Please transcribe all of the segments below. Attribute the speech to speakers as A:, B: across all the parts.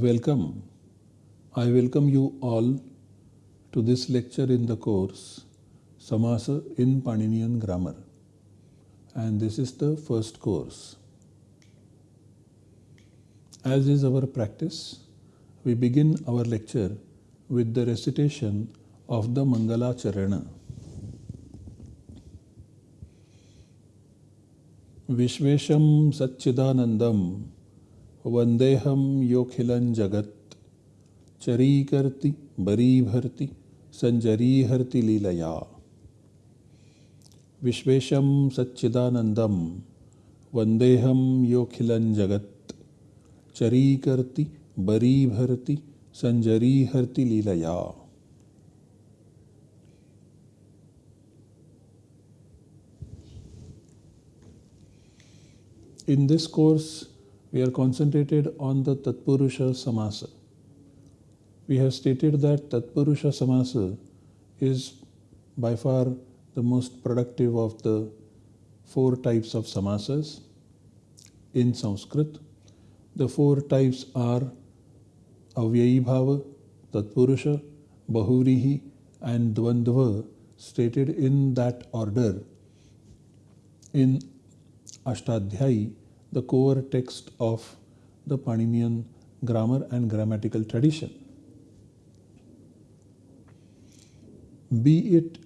A: Welcome. I welcome you all to this lecture in the course Samasa in Paninian Grammar. And this is the first course. As is our practice, we begin our lecture with the recitation of the Mangala Charana. Vishvesham Satchidanandam वंदेहम योखिलन जगत। चरी करती बरी भरती संजरी हरति लीलया। विश्वेशम सच्चिदानंदम वंदेहम योखिलन जगत। चरी करती बरी भरती संजरी हरति लीलया। In this course, we are concentrated on the Tatpurusha Samasa. We have stated that Tatpurusha Samasa is by far the most productive of the four types of samasas in Sanskrit. The four types are Avyayi Bhava, Tatpurusha, Bahuvrihi, and Dvandva, stated in that order in Ashtadhyayi, the core text of the Paninian grammar and grammatical tradition. Be it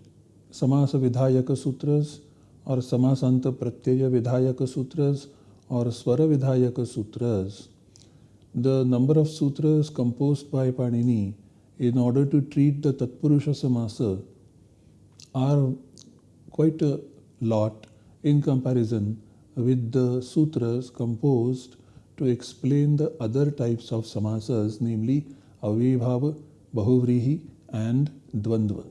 A: Samasa Vidhayaka Sutras or Samasanta Pratyaya Vidhayaka Sutras or Swara Vidhayaka Sutras, the number of sutras composed by Panini in order to treat the Tatpurusha Samasa are quite a lot in comparison with the sutras composed to explain the other types of samasas, namely Avibhava, Bahuvrihi, and Dvandva.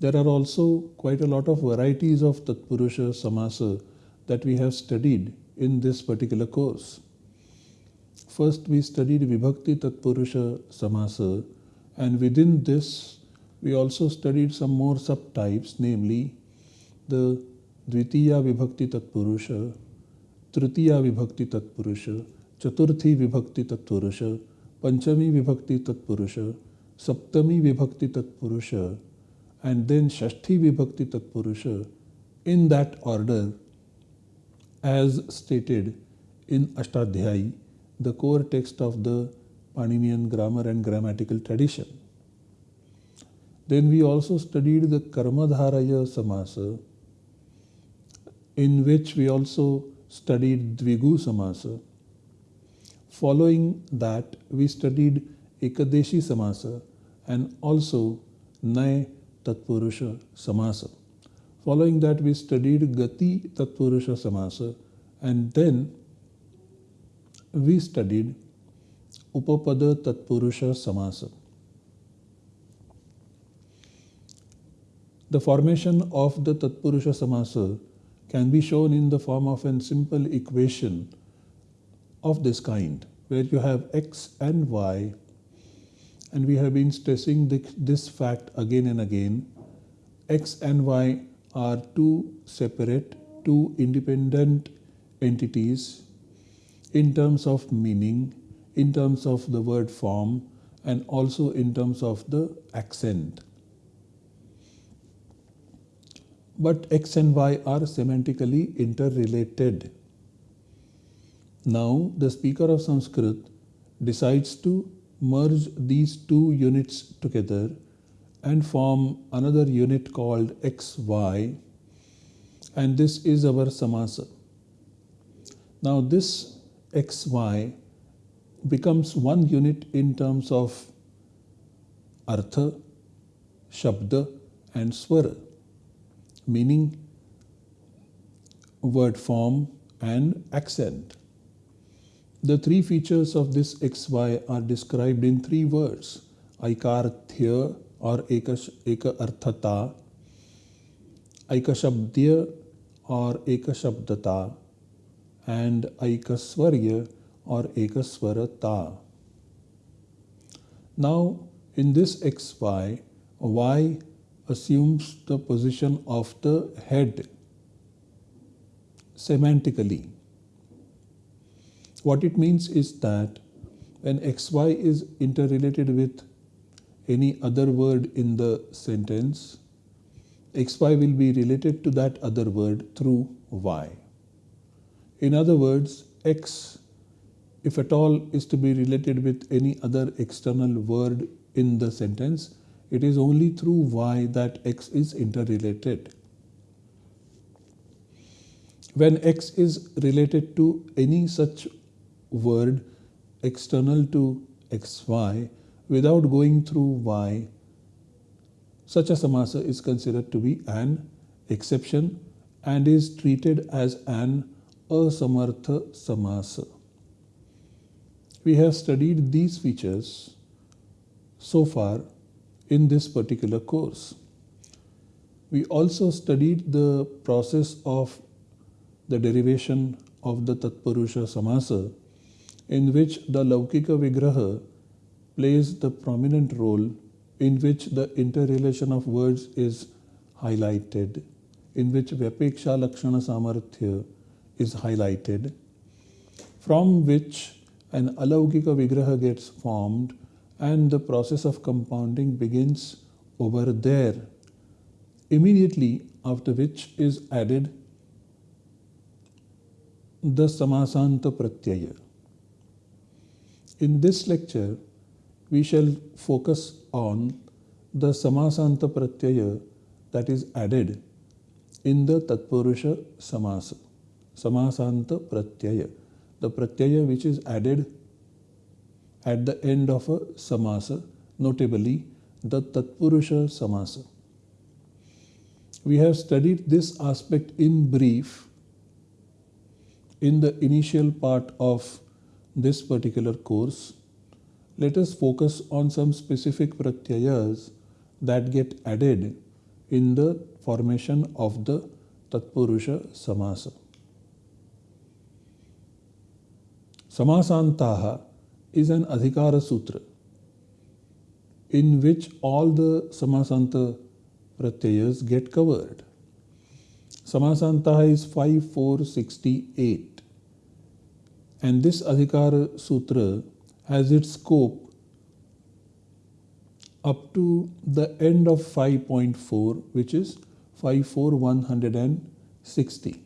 A: There are also quite a lot of varieties of Tatpurusha Samasa that we have studied in this particular course. First, we studied Vibhakti Tatpurusha Samasa, and within this, we also studied some more subtypes, namely the Dvitiya Vibhakti Tatpurusha, Tritiya Vibhakti Tatpurusha, Chaturthi Vibhakti Tatpurusha, Panchami Vibhakti Tatpurusha, Saptami Vibhakti Tatpurusha, and then Shashti Vibhakti Tatpurusha in that order as stated in Ashtadhyayi, the core text of the Paninian grammar and grammatical tradition. Then we also studied the Karmadharaya Samasa, in which we also studied Dvigu Samasa. Following that, we studied Ekadeshi Samasa and also Nay Tatpurusha Samasa. Following that, we studied Gati Tatpurusha Samasa and then we studied Upapada Tatpurusha Samasa. The formation of the Tatpurusha Samasa can be shown in the form of a simple equation of this kind where you have x and y and we have been stressing this fact again and again. X and y are two separate two independent entities in terms of meaning in terms of the word form and also in terms of the accent but x and y are semantically interrelated. Now the speaker of Sanskrit decides to merge these two units together and form another unit called xy and this is our samasa. Now this xy becomes one unit in terms of artha, shabda and swara meaning, word form, and accent. The three features of this XY are described in three words Aikarthya or Eka Arthata, Aikashabdya or Ekashabdata, and Aikaswarya or Ekaswarata. Now, in this XY, Y assumes the position of the head semantically. What it means is that when xy is interrelated with any other word in the sentence, xy will be related to that other word through y. In other words, x, if at all, is to be related with any other external word in the sentence, it is only through y that x is interrelated. When x is related to any such word external to xy without going through y, such a samasa is considered to be an exception and is treated as an asamartha samasa. We have studied these features so far in this particular course. We also studied the process of the derivation of the Tatpurusha Samasa in which the Laukika Vigraha plays the prominent role in which the interrelation of words is highlighted, in which Vyapeksha Lakshana Samarthya is highlighted, from which an Alaukika Vigraha gets formed and the process of compounding begins over there, immediately after which is added the Samasanta Pratyaya. In this lecture, we shall focus on the Samasanta Pratyaya that is added in the Tatpurusha Samasa. Samasanta Pratyaya. The Pratyaya which is added at the end of a Samasa, notably the Tatpurusha Samasa. We have studied this aspect in brief in the initial part of this particular course, let us focus on some specific pratyayas that get added in the formation of the Tatpurusha Samasa. Samasantaha is an Adhikara Sutra in which all the Samasanta pratyayas get covered. Samasantaha is 5468 and this Adhikara Sutra has its scope up to the end of 5.4 which is 54160.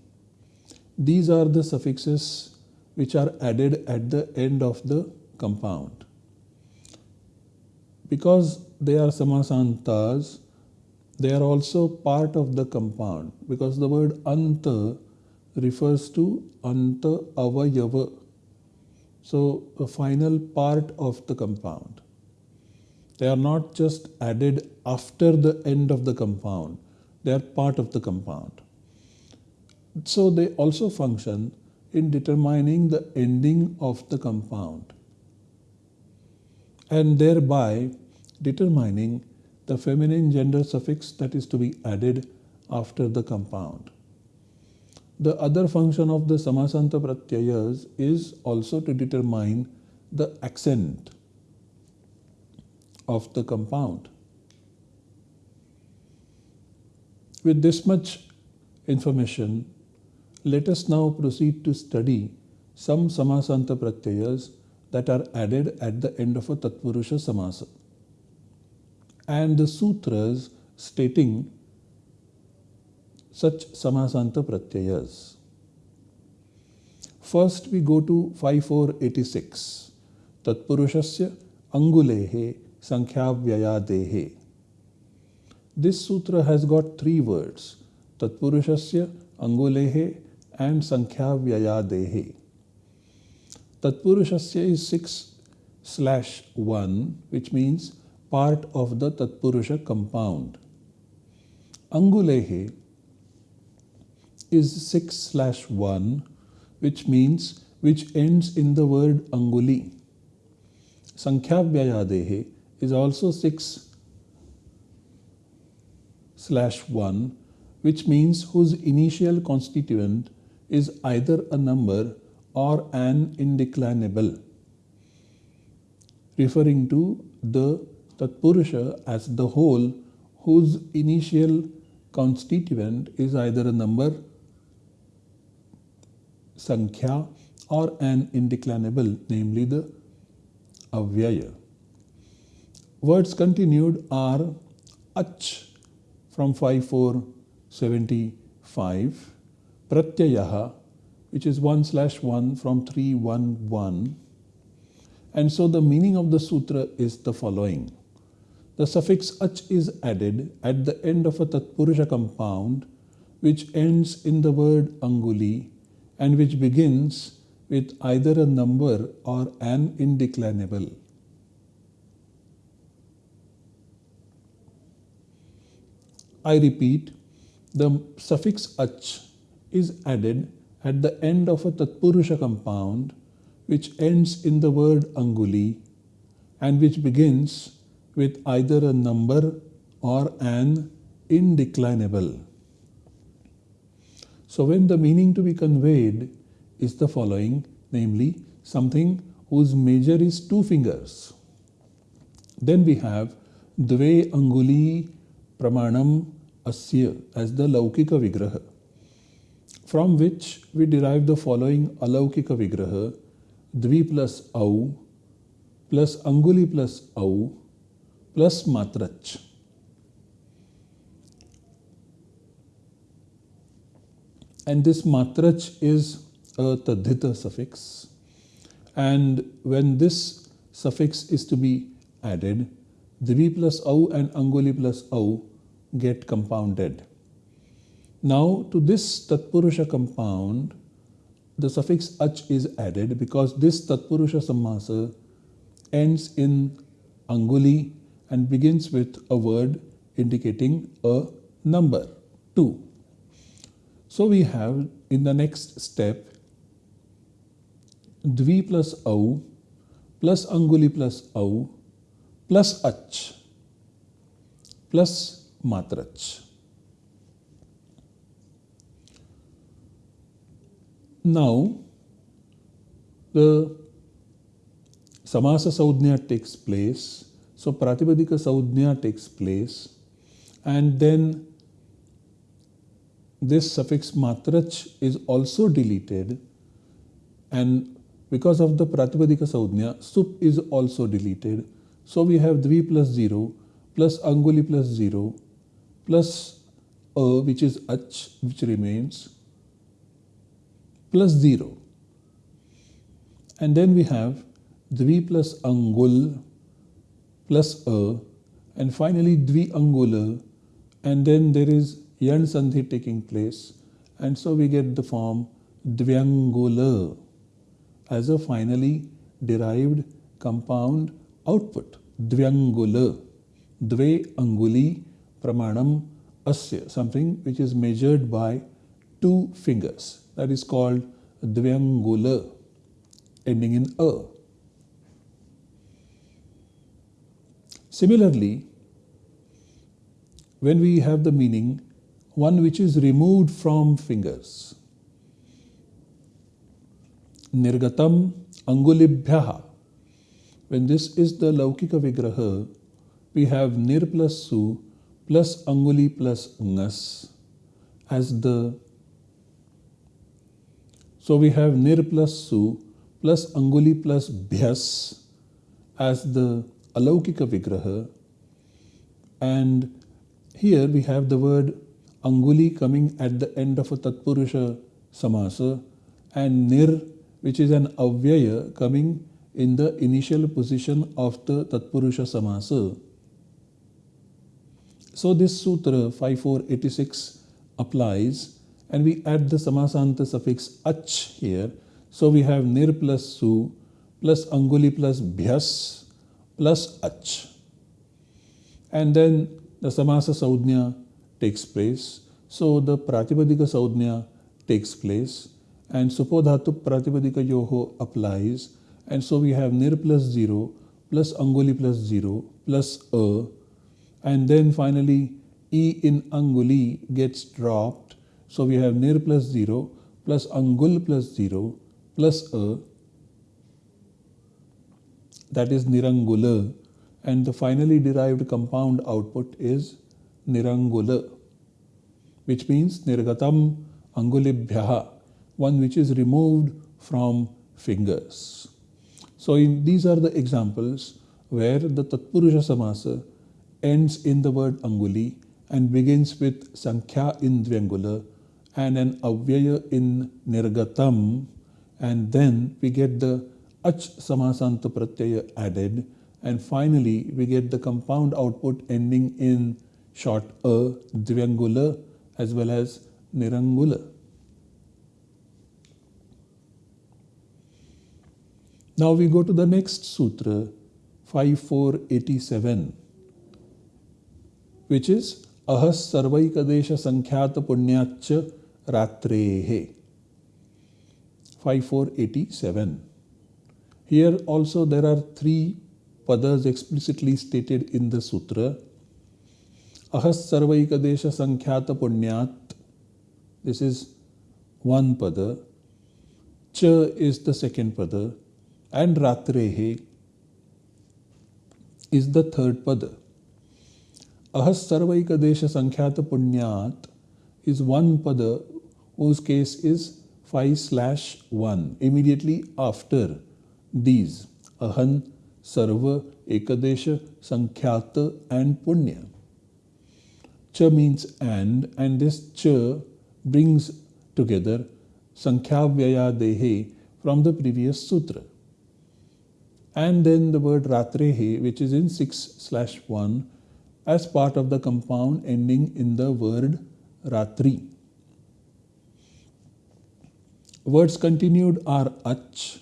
A: These are the suffixes which are added at the end of the compound. Because they are samasantas, they are also part of the compound because the word anta refers to anta avayava so a final part of the compound. They are not just added after the end of the compound, they are part of the compound. So they also function in determining the ending of the compound and thereby determining the feminine gender suffix that is to be added after the compound. The other function of the Samasanta Pratyayas is also to determine the accent of the compound. With this much information, let us now proceed to study some Samasanta Pratyayas that are added at the end of a Tatpurusha Samasa and the sutras stating such samasanta pratyayas. First we go to 5486. Tatpurushasya angulehe sankhyavyaya This sutra has got three words. Tatpurushasya angulehe and sankhyavyaya dehe. Tatpurushasya is 6 slash 1 which means part of the Tatpurusha compound. Angulehe is 6 slash 1 which means which ends in the word anguli. Sankhyavyaya is also 6 slash 1 which means whose initial constituent is either a number or an indeclinable referring to the Tatpurusha as the whole whose initial constituent is either a number Sankhya or an indeclinable, namely the avyaya. Words continued are ach from 5475, pratyayaha which is 1 slash 1 from 311. And so the meaning of the sutra is the following. The suffix ach is added at the end of a tatpurusha compound which ends in the word anguli and which begins with either a number or an indeclinable. I repeat, the suffix ach is added at the end of a Tatpurusha compound which ends in the word Anguli and which begins with either a number or an indeclinable. So when the meaning to be conveyed is the following, namely something whose measure is two fingers. Then we have Dve Anguli Pramanam Asya as the Laukika Vigraha from which we derive the following Alaukika Vigraha Dvi plus Au plus Anguli plus Au plus Matrach. And this Matrach is a Tadhita suffix. And when this suffix is to be added, Dvi plus Au and Anguli plus Au get compounded. Now to this Tatpurusha compound, the suffix ach is added because this Tatpurusha Samasa ends in Anguli and begins with a word indicating a number 2. So we have in the next step Dvi plus Au plus Anguli plus Au plus Ach plus Matrach. Now, the Samasa Sanjna takes place. So, Pratipadika Sanjna takes place. And then this suffix matrach is also deleted. And because of the Pratipadika Sanjna, sup is also deleted. So, we have dvi plus 0 plus anguli plus 0 plus a which is ach which remains plus 0. And then we have dvi plus angul plus a and finally dvi angula and then there is yan sandhi taking place and so we get the form dvyangula as a finally derived compound output dvyangula dve anguli pramanam asya something which is measured by two fingers that is called Dvyangula, ending in A. Similarly, when we have the meaning, one which is removed from fingers, Nirgatam Angulibhyaha. When this is the Laukika Vigraha, we have Nir plus Su plus Anguli plus Ngas as the so we have nir plus su plus anguli plus bhyas as the alaukika vigraha. And here we have the word anguli coming at the end of a tatpurusha samasa and nir which is an avyaya coming in the initial position of the tatpurusha samasa. So this sutra 5486 applies and we add the samasanta suffix ach here. So we have nir plus su plus anguli plus bhyas plus ach. And then the samasa sanjna takes place. So the pratipadika sanjna takes place and supodhatu pratipadika yoho applies. And so we have nir plus 0 plus anguli plus 0 plus a. And then finally e in anguli gets dropped so we have nir plus 0 plus angul plus 0 plus a that is nirangula and the finally derived compound output is nirangula which means nirgatam angulibhyaha one which is removed from fingers. So in, these are the examples where the Tatpurusha Samasa ends in the word Anguli and begins with Sankhya in Dvyangula and an Avyaya in Nirgatam and then we get the Ach Samasanta Pratyaya added and finally we get the compound output ending in short A, Dvyangula as well as Nirangula. Now we go to the next sutra 5487 which is Ahas Sarvaikadesha Sankhyata Punyacha Ratrehe 5487. Here also there are three padas explicitly stated in the sutra. Ahas Sarvaikadesha Sankhyata Punyat. This is one pada. Cha is the second pada. And Ratrehe is the third pada. Ahas Sarvaikadesha Sankhyata Punyat is one pada whose case is 5 slash 1 immediately after these Ahan, Sarva, Ekadesha, Sankhyata and Punya. Cha means and and this cha brings together Sankhyavyaya Dehe from the previous sutra. And then the word Ratrehe which is in 6 slash 1 as part of the compound ending in the word Ratri. Words continued are Ach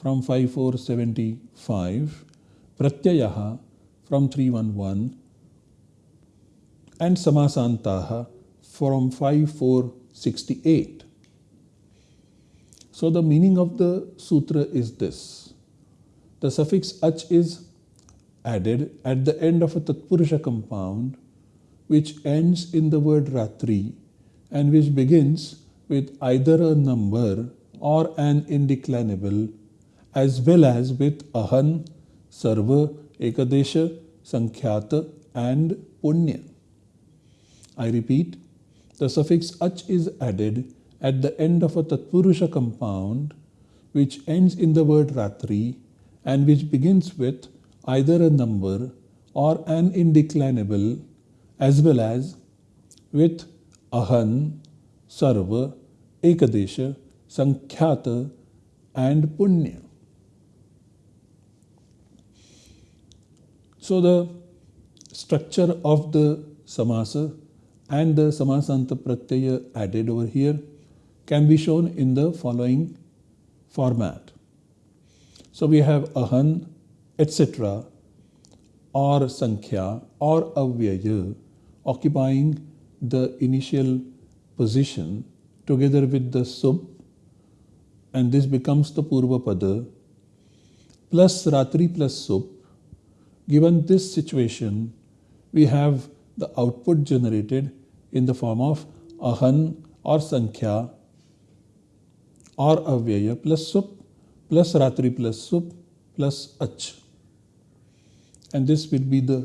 A: from 5475, Pratyayaha from 311, and Samasantaha from 5468. So the meaning of the sutra is this. The suffix ach is added at the end of a Tatpurusha compound which ends in the word Ratri and which begins with either a number or an indeclinable as well as with Ahan, Sarva, Ekadesha, Sankhyata and Punya. I repeat, the suffix ach is added at the end of a Tatpurusha compound which ends in the word Ratri and which begins with either a number or an indeclinable as well as with Ahan, Sarva, Ekadesha, Sankhyata and Punya. So the structure of the samasa and the samasanta pratyaya added over here can be shown in the following format. So we have ahan, etc. or sankhya or avyaya occupying the initial position together with the sub and this becomes the purva pada plus ratri plus sub Given this situation, we have the output generated in the form of ahan or sankhya or avyaya plus sup plus ratri plus sup plus ach. And this will be the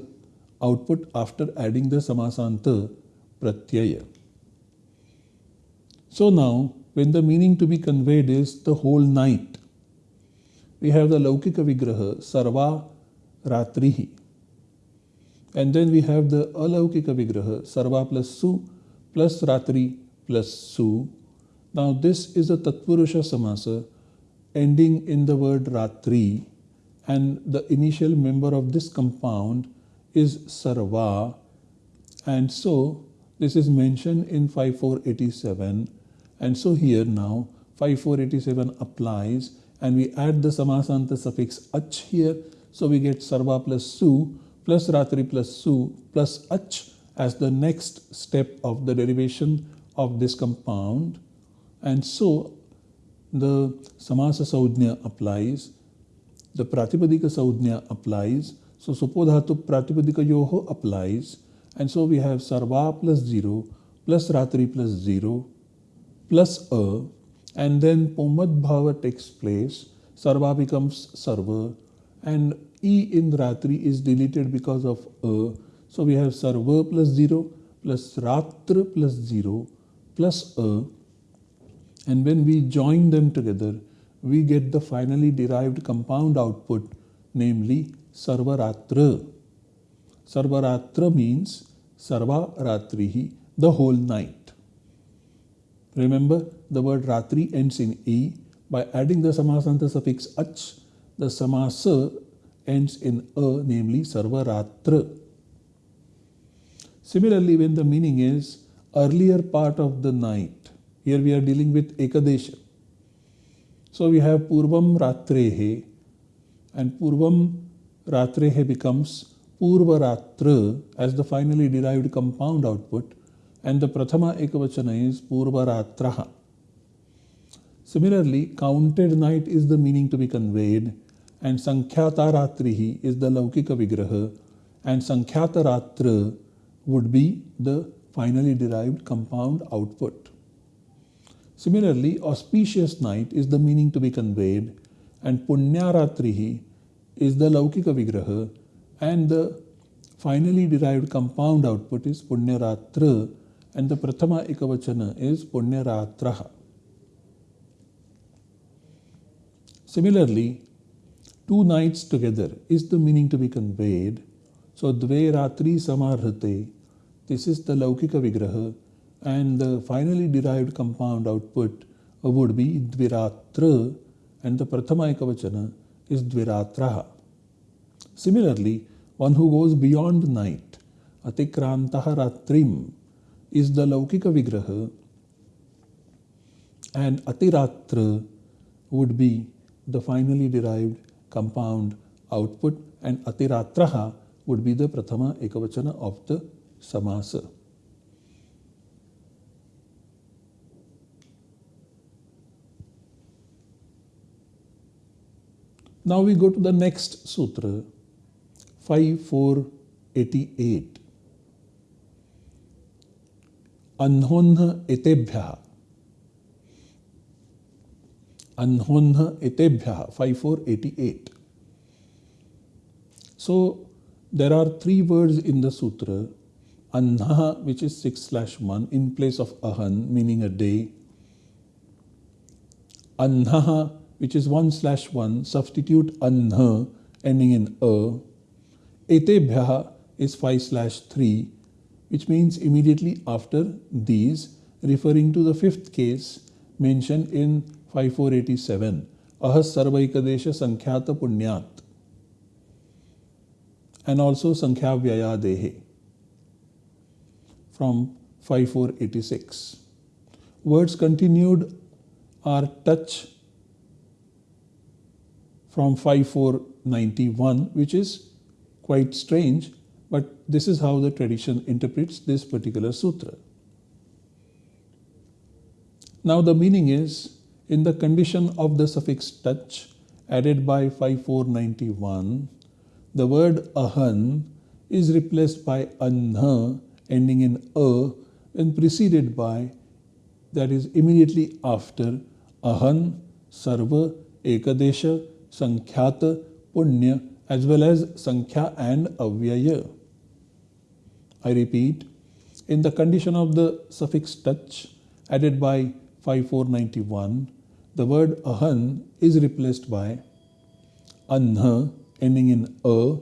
A: output after adding the samasanta pratyaya. So now, when the meaning to be conveyed is the whole night, we have the Laukika Vigraha, Sarva Ratrihi. And then we have the Alaukika Vigraha, Sarva plus Su plus Ratri plus Su. Now this is a Tatpurusha Samasa ending in the word Ratri and the initial member of this compound is Sarva and so this is mentioned in 5487 and so here now 5487 applies and we add the Samasanta suffix ach here so we get sarva plus su plus ratri plus su plus ach as the next step of the derivation of this compound. And so the samasa sanjna applies, the pratipadika sanjna applies, so supodhatu pratipadika yoho applies, and so we have sarva plus 0 plus ratri plus 0 plus a, and then pumvad bhava takes place, sarva becomes sarva, and E in Ratri is deleted because of A. So we have Sarva plus 0 plus Ratra plus 0 plus A. And when we join them together, we get the finally derived compound output, namely Sarvaratra. Sarvaratra means Sarva Ratrihi, the whole night. Remember, the word Ratri ends in E. By adding the samasanta suffix ach, the samasa ends in a, namely Sarvaratra. Similarly, when the meaning is earlier part of the night, here we are dealing with Ekadesha. So we have Purvam Ratrehe and Purvam Ratrehe becomes Purvaratra as the finally derived compound output and the Prathama Ekavachana is Purvaratraha. Similarly, counted night is the meaning to be conveyed and Sankhyata Ratrihi is the Laukika Vigraha and Sankhyata would be the finally derived compound output. Similarly, auspicious night is the meaning to be conveyed and Punyaratrihi is the Laukika Vigraha and the finally derived compound output is Punyaratra and the Prathama Ekavachana is Punyaratraha. Similarly, two nights together is the meaning to be conveyed. So, Dve Ratri Samarhate, this is the Laukika Vigraha and the finally derived compound output would be Dviratra and the Prathama Ekavachana is Dviratraha. Similarly, one who goes beyond night, Atikrantaha Ratrim, is the Laukika Vigraha and Atiratra would be the finally derived compound output and Atiratraha would be the Prathama Ekavachana of the Samasa. Now we go to the next sutra, 5488. Anhonha etebhya. Anhonha etebhya, 5488. So there are three words in the sutra. Anha, which is 6 slash 1, in place of ahan, meaning a day. Anha, which is 1 slash 1, substitute anha ending in a. Etebhya is 5 slash 3, which means immediately after these, referring to the fifth case mentioned in 5487, ahas sarvaikadesha sankhyata punyat, and also sankhya dehe from 5486. Words continued are tach from 5491, which is quite strange, but this is how the tradition interprets this particular sutra. Now the meaning is in the condition of the suffix tach added by 5491, the word ahan is replaced by anha ending in a and preceded by that is immediately after ahan, sarva, ekadesha, Sankhyata, Punya, as well as Sankhya and Avyaya. I repeat, in the condition of the suffix tach added by 5491, the word ahan is replaced by anha ending in a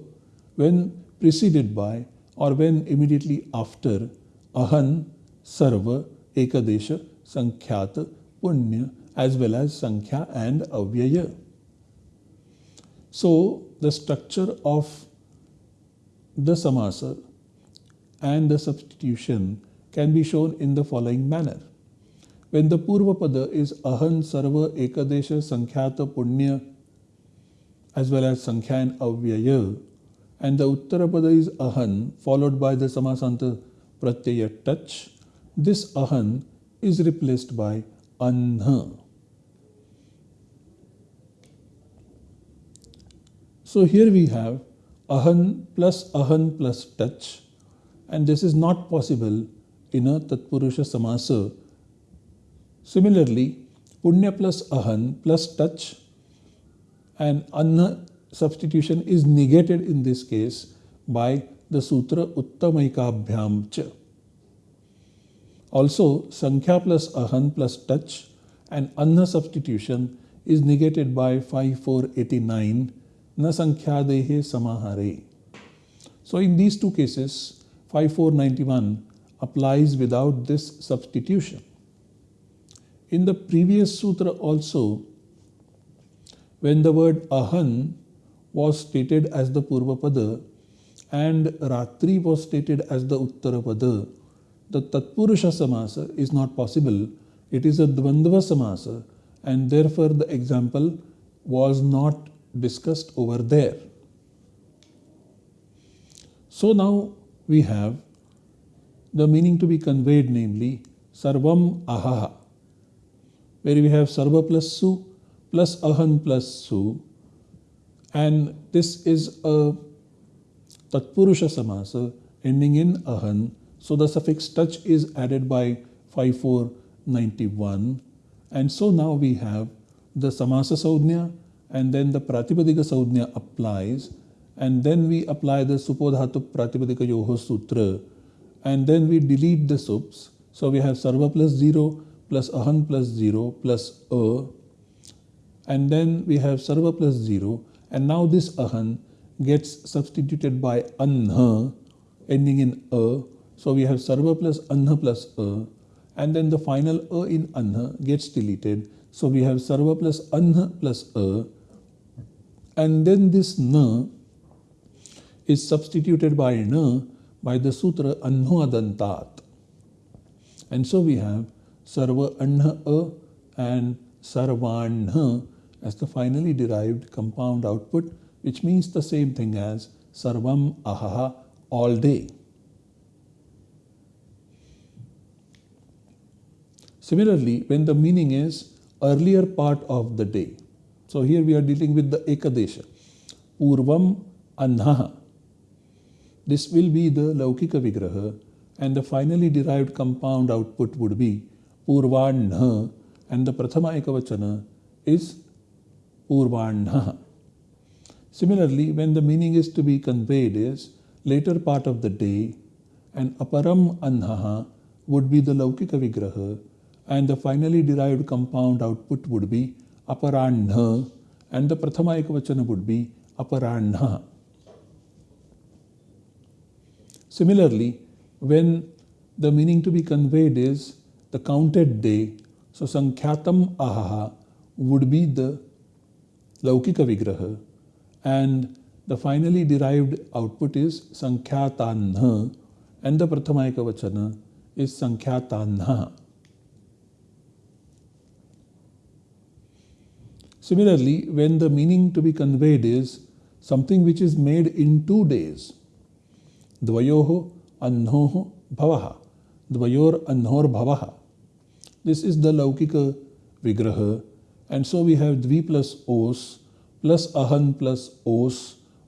A: when preceded by or when immediately after ahan, sarva, ekadesha, sankhyata, punya as well as sankhya and avyaya. So, the structure of the samasa and the substitution can be shown in the following manner. When the Purvapada is Ahan Sarva Ekadesha Sankhyata Punya as well as Sankhya and Avyaya and the Uttarapada is Ahan followed by the Samasanta Pratyaya tach, this Ahan is replaced by Anha. So here we have ahan plus ahan plus tach and this is not possible in a Tatpurusha Samasa. Similarly, Punya plus ahan plus tach and anna substitution is negated in this case by the sutra Uttamaikabhyam cha. Also, Sankhya plus ahan plus tach and anna substitution is negated by 5489 na sankhyadehe samahare. So in these two cases 5491 applies without this substitution. In the previous sutra also when the word ahan was stated as the Purvapada and Ratri was stated as the Uttarapada, the Tatpurusha Samasa is not possible. It is a Dvandva Samasa and therefore the example was not discussed over there. So now we have the meaning to be conveyed namely Sarvam Ahaha where we have Sarva plus Su plus Ahan plus Su and this is a Tatpurusha Samasa ending in Ahan. So the suffix tach is added by 5491 and so now we have the Samasa Sanjna and then the Pratipadika Sanjna applies and then we apply the Supodhatu Pratipadika Yoho Sutra and then we delete the sups. So we have Sarva plus 0 plus Ahan plus 0 plus A and then we have Sarva plus 0 and now this Ahan gets substituted by Anha ending in A. So we have Sarva plus Anha plus A and then the final a in anha gets deleted. So we have sarva plus anha plus a and then this na is substituted by na by the sutra anhoadantat. And so we have sarva anha a and sarvanha as the finally derived compound output which means the same thing as sarvam ahaha all day. Similarly, when the meaning is earlier part of the day. So here we are dealing with the Ekadesha. Purvam Anhaha. This will be the Laukika Vigraha and the finally derived compound output would be Purvanha and the Prathama Ekavachana is Purvanha. Similarly, when the meaning is to be conveyed is later part of the day and Aparam Anhaha would be the Laukika Vigraha and the finally derived compound output would be aparanha and the prathama ekavachana would be aparanha. Similarly, when the meaning to be conveyed is the counted day, so sankhyatam ahaha would be the laukika vigraha and the finally derived output is sankhyatanha and the prathama ekavachana is sankhyatanha. Similarly, when the meaning to be conveyed is something which is made in two days, द्वयो अन्नो भव, द्वयोर अन्नोर भव। This is the laukika vigraha and so we have dvi plus os plus ahan plus os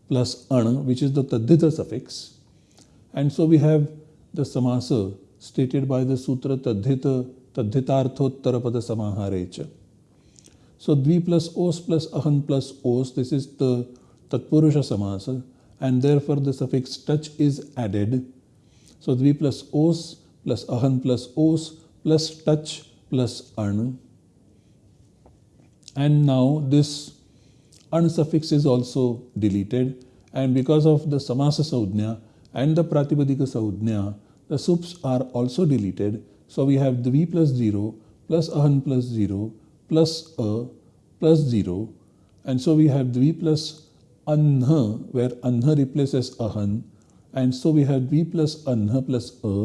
A: plus an which is the taddhita suffix and so we have the samasa stated by the sutra taddhita taddhitarthottara पद समाहारे च। सो द्वि plus ओस plus अहन plus ओस this is the तत्पुरुष समास and therefore the suffix tach is added. So dvi plus os plus ahan plus os plus tach plus an. And now this an suffix is also deleted and because of the Samasa Sanjna and the Pratipadika Sanjna, the sups are also deleted. So we have dvi plus 0 plus ahan plus 0 plus a plus 0 and so we have dvi plus anha where anha replaces ahan and so we have dvi plus anha plus a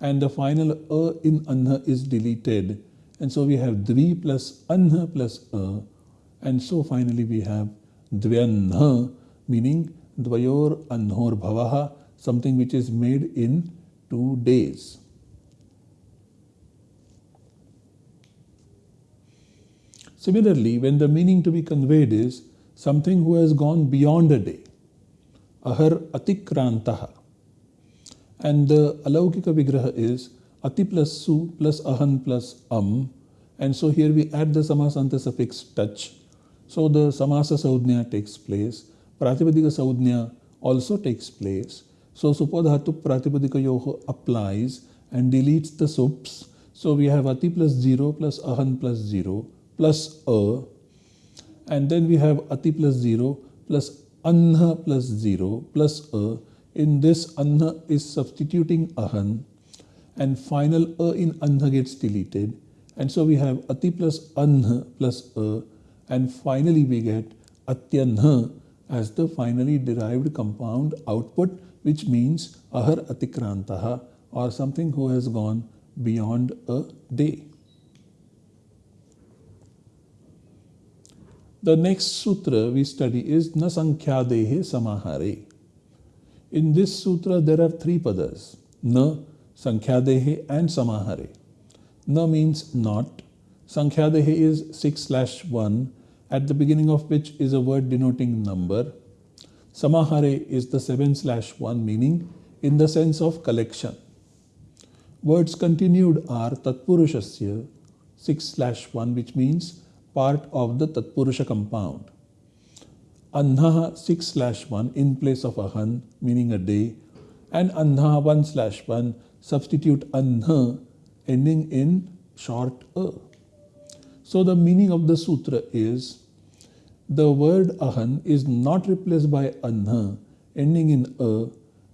A: and the final a in anha is deleted and so we have dvi plus anha plus a and so finally we have dvyanha meaning dvayor anhor bhavaha something which is made in two days. Similarly, when the meaning to be conveyed is something who has gone beyond a day, ahar atikrantaha, and the alaukika vigraha is ati plus su plus ahan plus am, and so here we add the samasanta suffix tach. So the samasa sanjna takes place, pratipadika sanjna also takes place. So supodhatu pratipadika yoho applies and deletes the sups. So we have ati plus 0 plus ahan plus 0 plus a and then we have ati plus 0 plus anha plus 0 plus a. In this anha is substituting ahan and final a in anha gets deleted and so we have ati plus anha plus a and finally we get atyanha as the finally derived compound output which means ahar atikrantaha or something who has gone beyond a day. The next sutra we study is Na Sankhyadehe Samahare. In this sutra there are three padas, Na, Sankhyadehe and Samahare. Na means not, Sankhyadehe is 6 slash 1 at the beginning of which is a word denoting number. Samahare is the 7 slash 1 meaning in the sense of collection. Words continued are Tatpurushasya 6 slash 1 which means part of the Tatpurusha compound. Anha 6 slash 1 in place of Ahan meaning a day and Anha 1 slash 1 substitute Anha ending in short A. So the meaning of the sutra is the word ahan is not replaced by anha ending in a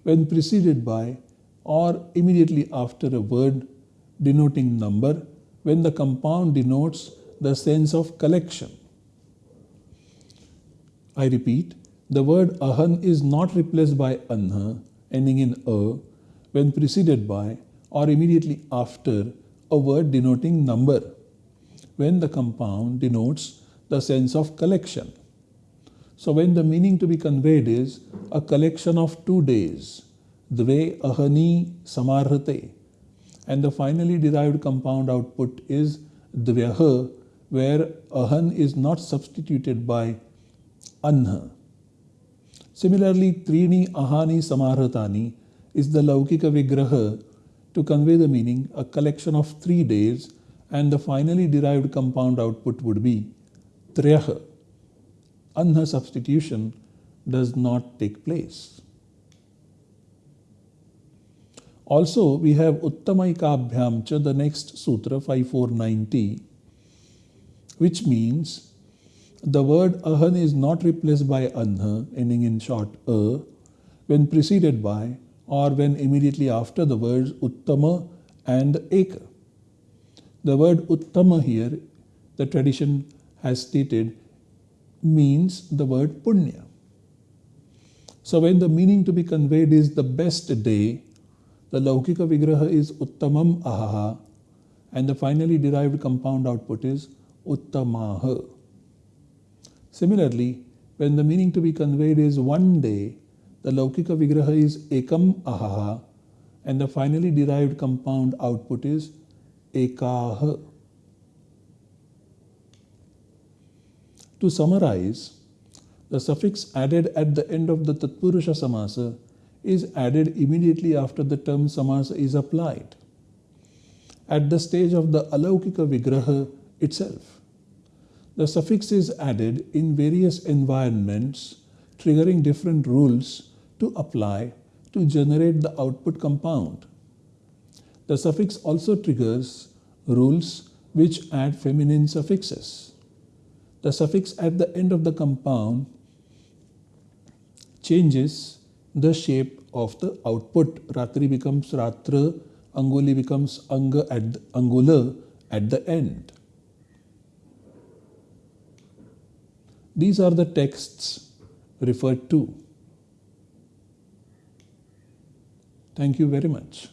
A: when preceded by or immediately after a word denoting number when the compound denotes the sense of collection. I repeat, the word ahan is not replaced by anha ending in a when preceded by or immediately after a word denoting number when the compound denotes the sense of collection. So when the meaning to be conveyed is a collection of two days, dve ahani samarhate, and the finally derived compound output is dvyah, where ahan is not substituted by anha. Similarly, trini ahani samarhatani is the laukika vigraha to convey the meaning a collection of three days and the finally derived compound output would be triyah. Anha substitution does not take place. Also, we have Uttamaikabhyam the next sutra 5490, which means the word ahan is not replaced by anha, ending in short a, when preceded by or when immediately after the words uttama and eka. The word uttama here, the tradition has stated, means the word punya. So when the meaning to be conveyed is the best day, the Laukika Vigraha is Uttamam Ahaha and the finally derived compound output is Uttamaha. Similarly, when the meaning to be conveyed is one day, the Laukika Vigraha is Ekam Ahaha and the finally derived compound output is Ekaha. To summarize, the suffix added at the end of the Tatpurusha Samasa is added immediately after the term Samasa is applied. At the stage of the Alaukika Vigraha itself, the suffix is added in various environments triggering different rules to apply to generate the output compound. The suffix also triggers rules which add feminine suffixes. The suffix at the end of the compound changes the shape of the output. Ratri becomes Ratra, Anguli becomes Anga at Angula at the end. These are the texts referred to. Thank you very much.